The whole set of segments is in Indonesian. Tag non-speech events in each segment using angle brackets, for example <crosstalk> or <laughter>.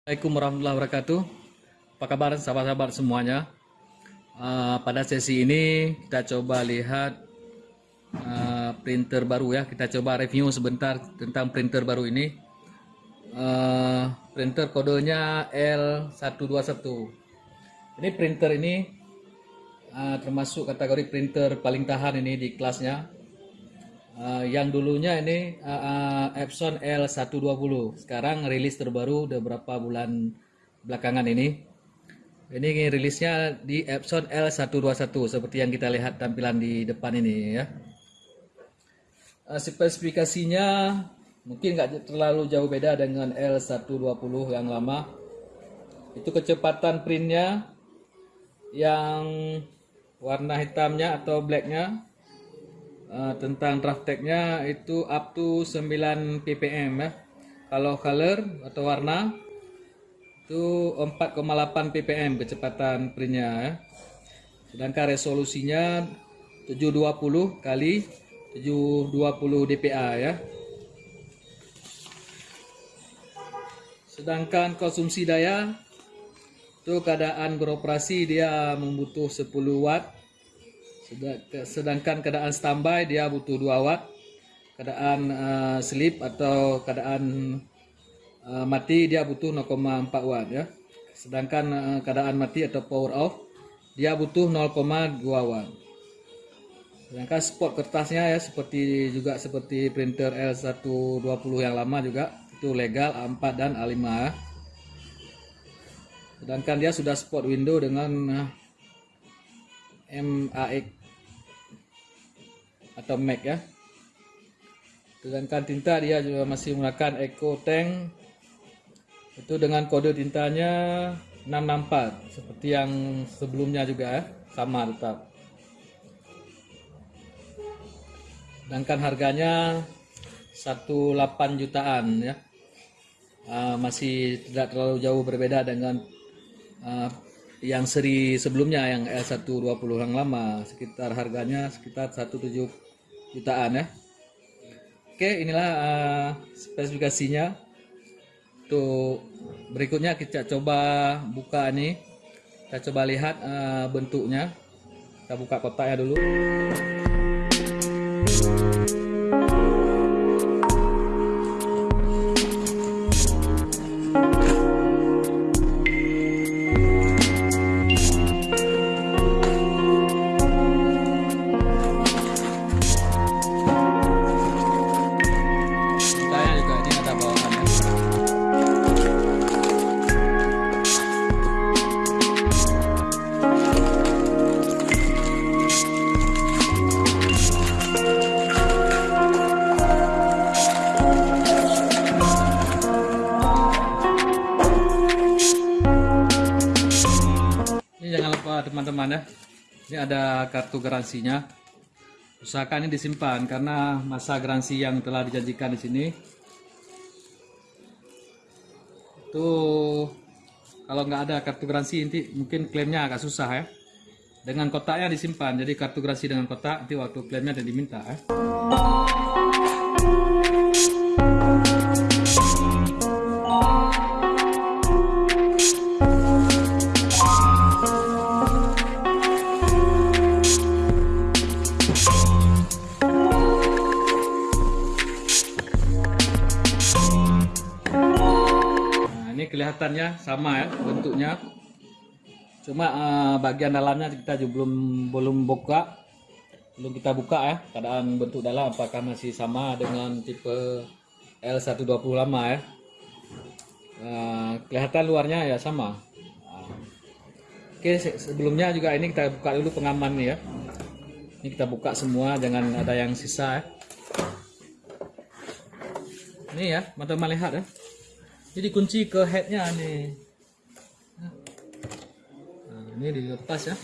Assalamualaikum warahmatullahi wabarakatuh. Apa kabar sahabat-sahabat semuanya? Uh, pada sesi ini kita coba lihat uh, printer baru ya. Kita coba review sebentar tentang printer baru ini. Uh, printer kodenya L121. Ini printer ini uh, termasuk kategori printer paling tahan ini di kelasnya. Uh, yang dulunya ini uh, uh, Epson L120 sekarang rilis terbaru udah berapa bulan belakangan ini. Ini rilisnya di Epson L121 seperti yang kita lihat tampilan di depan ini ya. Uh, spesifikasinya mungkin nggak terlalu jauh beda dengan L120 yang lama. Itu kecepatan printnya yang warna hitamnya atau blacknya uh, tentang draft tagnya itu up to 9 ppm ya. Kalau color atau warna itu 4,8 ppm kecepatan printnya ya. Sedangkan resolusinya 720 kali 720 dpa ya. Sedangkan konsumsi daya itu keadaan beroperasi dia membutuh 10 watt sedangkan keadaan standby dia butuh 2 watt keadaan uh, sleep atau keadaan uh, mati dia butuh 0,4 watt ya. Sedangkan uh, keadaan mati atau power off dia butuh 0,2 watt. Sedangkan spot kertasnya ya seperti juga seperti printer L120 yang lama juga itu legal A4 dan A5 ya. Sedangkan dia sudah spot window dengan MAX atau Mac ya. Sedangkan tinta dia juga masih menggunakan Eco Tank. Itu dengan kode tintanya 664 seperti yang sebelumnya juga ya. Sama tetap. Sedangkan harganya 18 jutaan ya. Uh, masih tidak terlalu jauh berbeda dengan uh, yang seri sebelumnya yang L120 yang lama sekitar harganya sekitar 17 jutaan ya. Oke inilah uh, spesifikasinya. Tuh berikutnya kita coba buka ini. Kita coba lihat uh, bentuknya. Kita buka kotaknya dulu teman-teman ya. Ini ada kartu garansinya. Usahakan ini disimpan karena masa garansi yang telah dijanjikan di sini. Itu kalau nggak ada kartu garansi nanti mungkin klaimnya agak susah ya. Dengan kotaknya disimpan jadi kartu garansi dengan kotak nanti waktu klaimnya dan diminta ya. Kelihatannya sama ya bentuknya. Cuma uh, bagian dalamnya kita juga belum belum buka. Belum kita buka ya keadaan bentuk dalam apakah masih sama dengan tipe L120 lama ya. Uh, kelihatan luarnya ya sama. Oke sebelumnya juga ini kita buka dulu pengaman nih ya. Ini kita buka semua jangan ada yang sisa ya. Ini ya teman-teman lihat ya jadi kunci ke headnya nih nah, ini dilepas ya.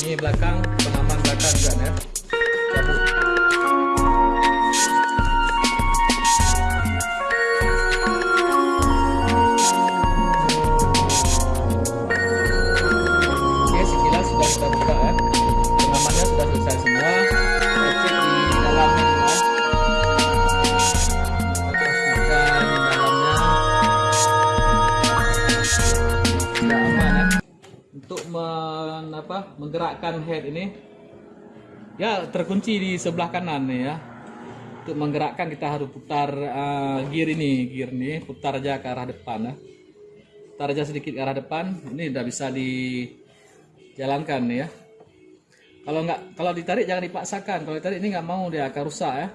Ini belakang menggerakkan head ini ya terkunci di sebelah kanan nih ya. Untuk menggerakkan kita harus putar uh, gear ini gear ini putar aja ke arah depan ya. Putar aja sedikit ke arah depan ini udah bisa dijalankan nih ya. Kalau nggak kalau ditarik jangan dipaksakan kalau ditarik ini nggak mau dia akan rusak ya.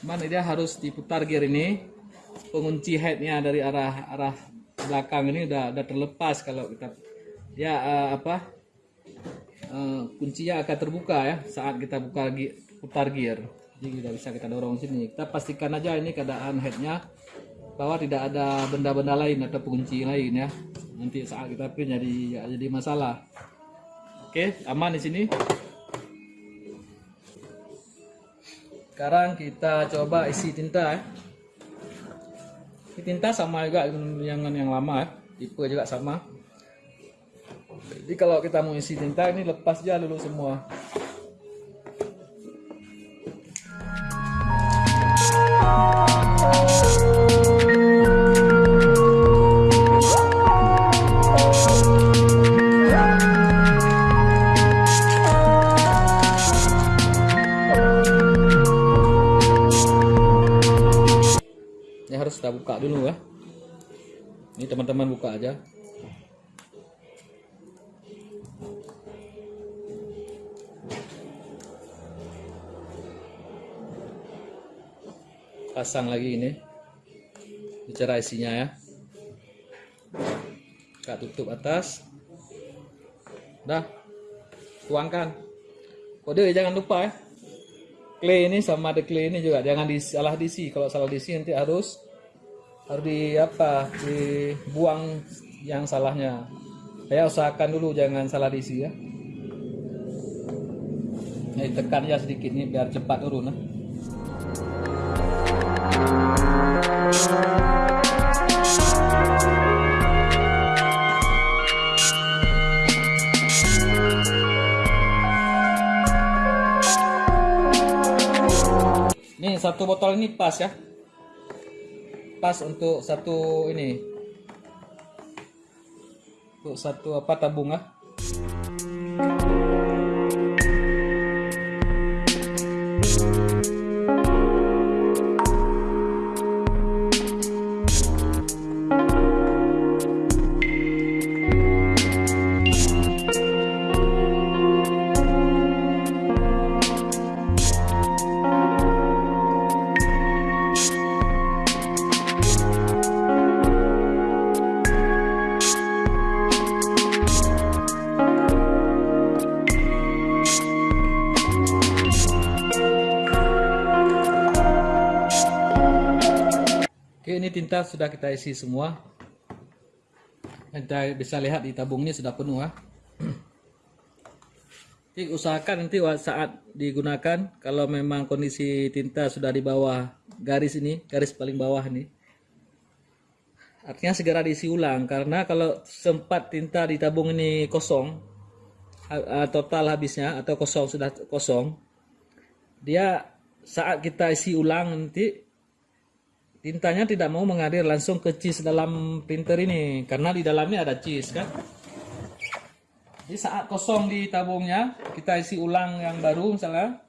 Cuman dia harus diputar gear ini. Pengunci headnya dari arah arah belakang ini udah udah terlepas kalau kita ya uh, apa uh, kuncinya akan terbuka ya saat kita buka putar gear. Jadi kita bisa kita dorong sini. Kita pastikan aja ini keadaan headnya bahwa tidak ada benda-benda lain atau pengunci lain ya. Nanti saat kita pin jadi jadi masalah. Oke aman di sini. Sekarang kita coba isi tinta ya. Tinta sama juga dengan yang lama ya. Tipe juga sama jadi kalau kita mau isi tinta ini lepas aja dulu semua. Ini harus kita buka dulu ya. Ini teman-teman buka aja pasang lagi ini. Bicara isinya ya. Kita tutup atas. Dah. Tuangkan. Kode jangan lupa ya. Clay ini sama ada clay ini juga. Jangan disalah diisi. Kalau salah diisi nanti harus harus di apa dibuang yang salahnya. Saya usahakan dulu jangan salah diisi ya. Nah, tekan ya sedikit nih biar cepat turun nah. Ini satu botol ini pas ya. Pas untuk satu ini. Untuk satu apa tabung ah. Tinta sudah kita isi semua. Kita bisa lihat di tabung ini sudah penuh ya. <clears throat> Jadi usahakan nanti saat digunakan kalau memang kondisi tinta sudah di bawah garis ini, garis paling bawah ini. Artinya segera diisi ulang karena kalau sempat tinta di tabung ini kosong total habisnya atau kosong sudah kosong dia saat kita isi ulang nanti tintanya tidak mau mengalir langsung ke cheese dalam printer ini karena di dalamnya ada cheese kan? Jadi saat kosong di tabungnya kita isi ulang yang baru misalnya.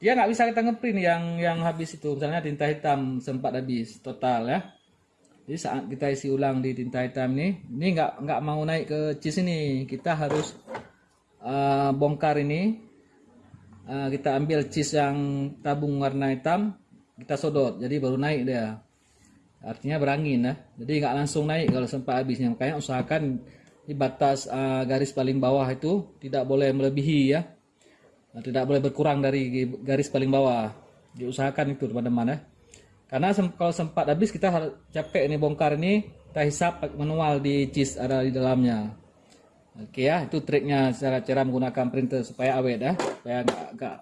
Dia nggak bisa kita ngeprint yang yang habis itu. Misalnya tinta hitam sempat habis total ya. Jadi saat kita isi ulang di tinta hitam ini ini nggak nggak mau naik ke cheese ini. Kita harus uh, bongkar ini. Uh, kita ambil cheese yang tabung warna hitam kita sodot jadi baru naik dia. Artinya berangin ya jadi nggak langsung naik kalau sempat habisnya. Makanya usahakan di batas uh, garis paling bawah itu tidak boleh melebihi ya. Nah, tidak boleh berkurang dari garis paling bawah. Diusahakan itu teman-teman ya. Karena sem kalau sempat habis kita harus capek ini bongkar ini kita hisap manual di cheese ada di dalamnya. Oke ya itu triknya cara cara menggunakan printer supaya awet ya. Supaya nggak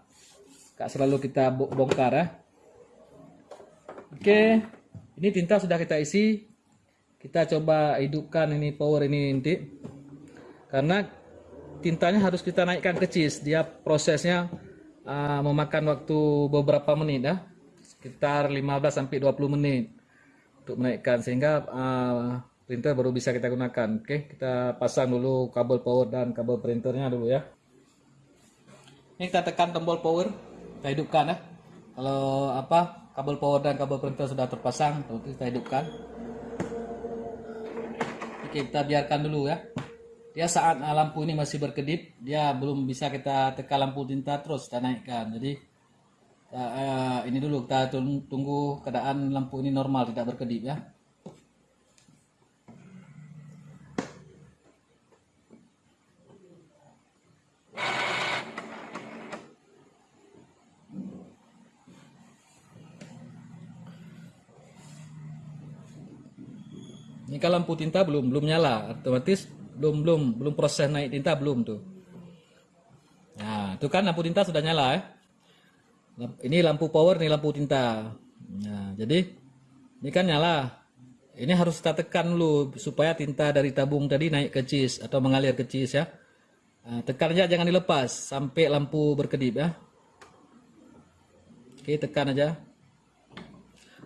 nggak selalu kita bongkar ya Oke, ini tinta sudah kita isi. Kita coba hidupkan ini power ini nanti. Karena tintanya harus kita naikkan ke cheese. Dia prosesnya uh, memakan waktu beberapa menit ya. Sekitar 15 sampai 20 menit untuk menaikkan sehingga uh, printer baru bisa kita gunakan. Oke, kita pasang dulu kabel power dan kabel printernya dulu ya. Ini kita tekan tombol power, kita hidupkan ya. Kalau apa kabel power dan kabel printer sudah terpasang, kita hidupkan. Oke, kita biarkan dulu ya. Dia saat lampu ini masih berkedip, dia belum bisa kita tekan lampu tinta terus kita naikkan. Jadi uh, ini dulu kita tunggu keadaan lampu ini normal tidak berkedip ya. Ini kalau lampu tinta belum belum nyala, otomatis belum belum belum proses naik tinta belum tuh. Nah, itu kan lampu tinta sudah nyala ya. Ini lampu power, ini lampu tinta. Nah, jadi ini kan nyala. Ini harus kita tekan dulu supaya tinta dari tabung tadi naik ke cheese atau mengalir ke cheese ya. Nah, tekan aja jangan dilepas sampai lampu berkedip ya. Oke, tekan aja.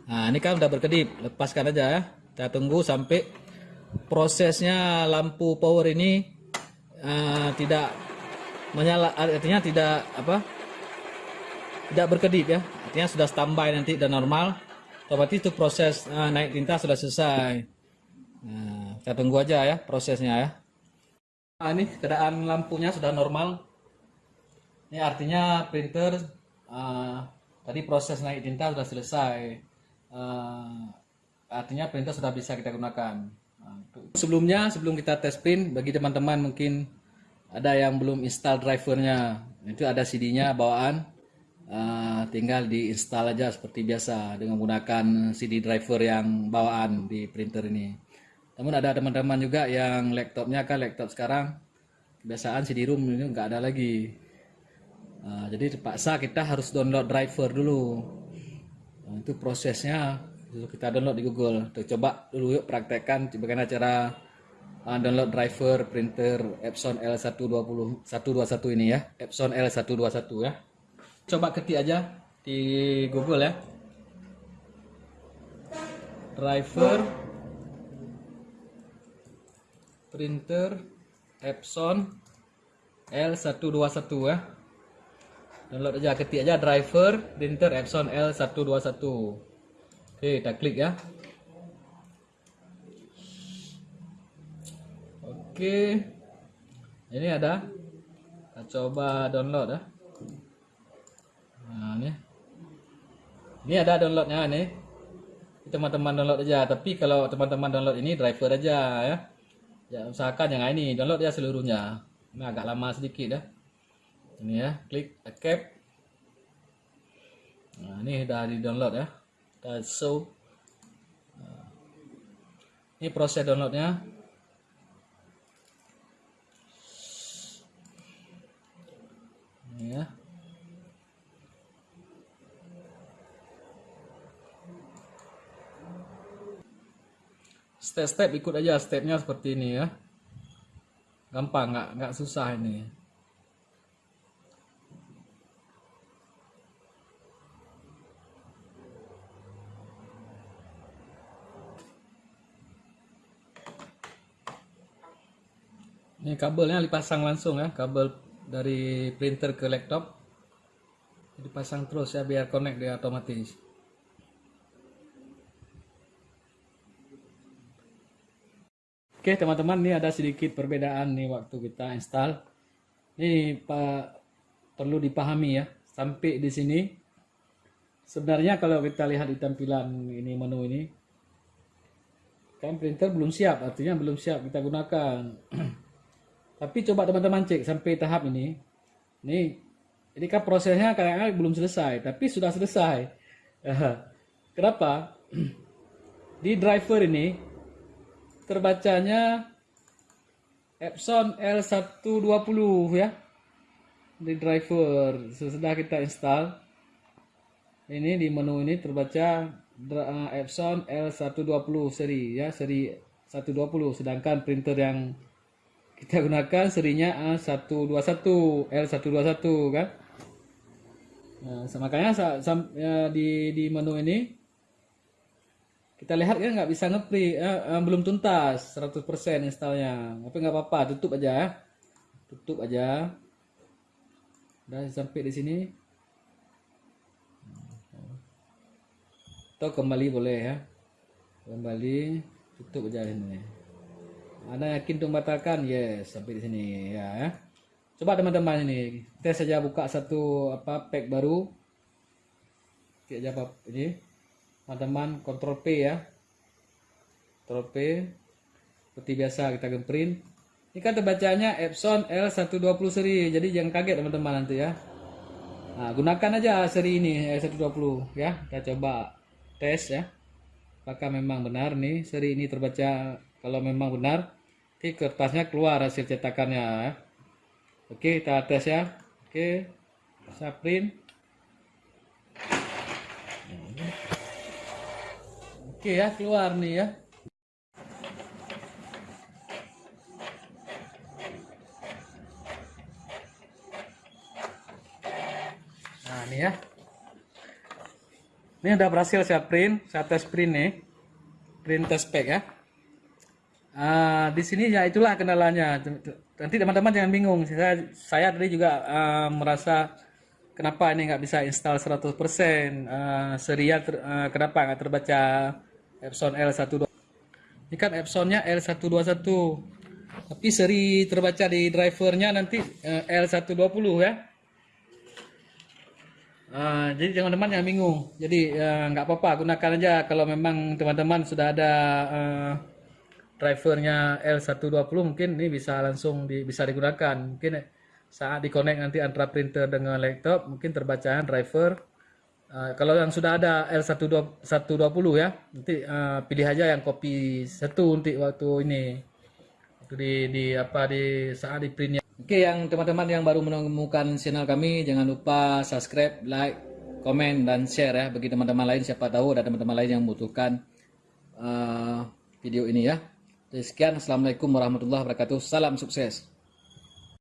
Nah, ini kan udah berkedip, lepaskan aja ya. Kita tunggu sampai prosesnya lampu power ini uh, tidak menyala artinya tidak apa tidak berkedip ya. Artinya sudah standby nanti dan normal. Otomatis itu proses uh, naik tinta sudah selesai. Nah, kita tunggu aja ya prosesnya ya. Nah, ini keadaan lampunya sudah normal. Ini artinya printer uh, tadi proses naik tinta sudah selesai. Uh, artinya printer sudah bisa kita gunakan. Nah, sebelumnya, sebelum kita tes print, bagi teman-teman mungkin ada yang belum install drivernya, itu ada CD-nya bawaan, uh, tinggal diinstal aja seperti biasa dengan menggunakan CD driver yang bawaan di printer ini. Namun ada teman-teman juga yang laptopnya kan laptop sekarang kebiasaan CD-ROM ini nggak ada lagi. Uh, jadi terpaksa kita harus download driver dulu. Nah, itu prosesnya kita download di Google. Tuh, coba dulu yuk praktekkan bagaimana cara uh, download driver printer Epson L120 121 ini ya. Epson L121 ya. Coba ketik aja di Google ya. Driver printer Epson L121 ya. Download aja ketik aja driver printer Epson L121. Oke, kita klik ya. Oke. Ini ada. Kita coba download ya. Nah, ini. Ini ada downloadnya nih. Teman-teman download aja, tapi kalau teman-teman download ini driver aja ya. Ya, usahakan yang ini download ya seluruhnya. Ini agak lama sedikit ya. Ini ya, klik cap. Nah, ini udah di-download ya dan so uh, ini proses downloadnya. Ya. Step-step ikut aja stepnya seperti ini ya. Gampang nggak nggak susah ini Ini kabelnya dipasang langsung ya, kabel dari printer ke laptop. Dipasang terus ya biar connect dia otomatis. Oke teman-teman, ini ada sedikit perbedaan nih waktu kita install. Ini Pak perlu dipahami ya, sampai di sini. Sebenarnya kalau kita lihat di tampilan ini menu ini, kan printer belum siap, artinya belum siap kita gunakan. <clears throat> Tapi coba teman-teman cek sampai tahap ini. Nih, ini kan prosesnya kadang-kadang belum selesai, tapi sudah selesai. Kenapa? <clears throat> Di driver ini terbacanya Epson L120 ya. Di driver sesudah kita install. Ini di menu ini terbaca Epson L120 seri ya, seri 120 sedangkan printer yang kita gunakan serinya A121 L121 kan? Nah, makanya ya, di, di menu ini kita lihat kan nggak bisa ngepri eh, eh, belum tuntas 100% installnya. Tapi nggak apa-apa tutup aja ya. Tutup aja. Udah sampai di sini. Atau kembali boleh ya. Kembali tutup aja ini anda yakin untuk membatalkan? Yes sampai di sini. Ya, ya. coba teman-teman ini tes saja buka satu apa pack baru. Oke, apa ini. Teman-teman kontrol P ya. Kontrol P. Seperti biasa kita gemprint. Ini kan terbacanya Epson L120 seri. Jadi jangan kaget teman-teman nanti ya. Nah, gunakan aja seri ini L120 ya. Kita coba tes ya. Apakah memang benar nih seri ini terbaca kalau memang benar oke kertasnya keluar hasil cetakannya ya. oke kita tes ya oke saya print Oke ya, keluar nih ya. Nah, ini ya. Ini udah berhasil saya print, saya tes print nih. Print test pack ya. Uh, di sini ya itulah kendalanya. Nanti teman-teman jangan bingung. Saya saya tadi juga uh, merasa kenapa ini nggak bisa install 100% uh, serial ter, uh, kenapa nggak terbaca Epson L12 ini kan Epsonnya L121 tapi seri terbaca di drivernya nanti uh, L120 ya. Uh, jadi teman-teman yang bingung. Jadi uh, nggak apa-apa gunakan aja kalau memang teman-teman sudah ada uh, drivernya L120 mungkin ini bisa langsung di, bisa digunakan mungkin saat dikonek nanti antara printer dengan laptop mungkin terbacaan driver Uh, kalau yang sudah ada L120 ya, nanti uh, pilih aja yang kopi satu nanti waktu ini. Waktu di, di apa di saat di printnya. Oke, yang teman-teman yang baru menemukan channel kami jangan lupa subscribe, like, komen dan share ya bagi teman-teman lain siapa tahu ada teman-teman lain yang membutuhkan uh, video ini ya. Sekian, assalamualaikum warahmatullahi wabarakatuh. Salam sukses.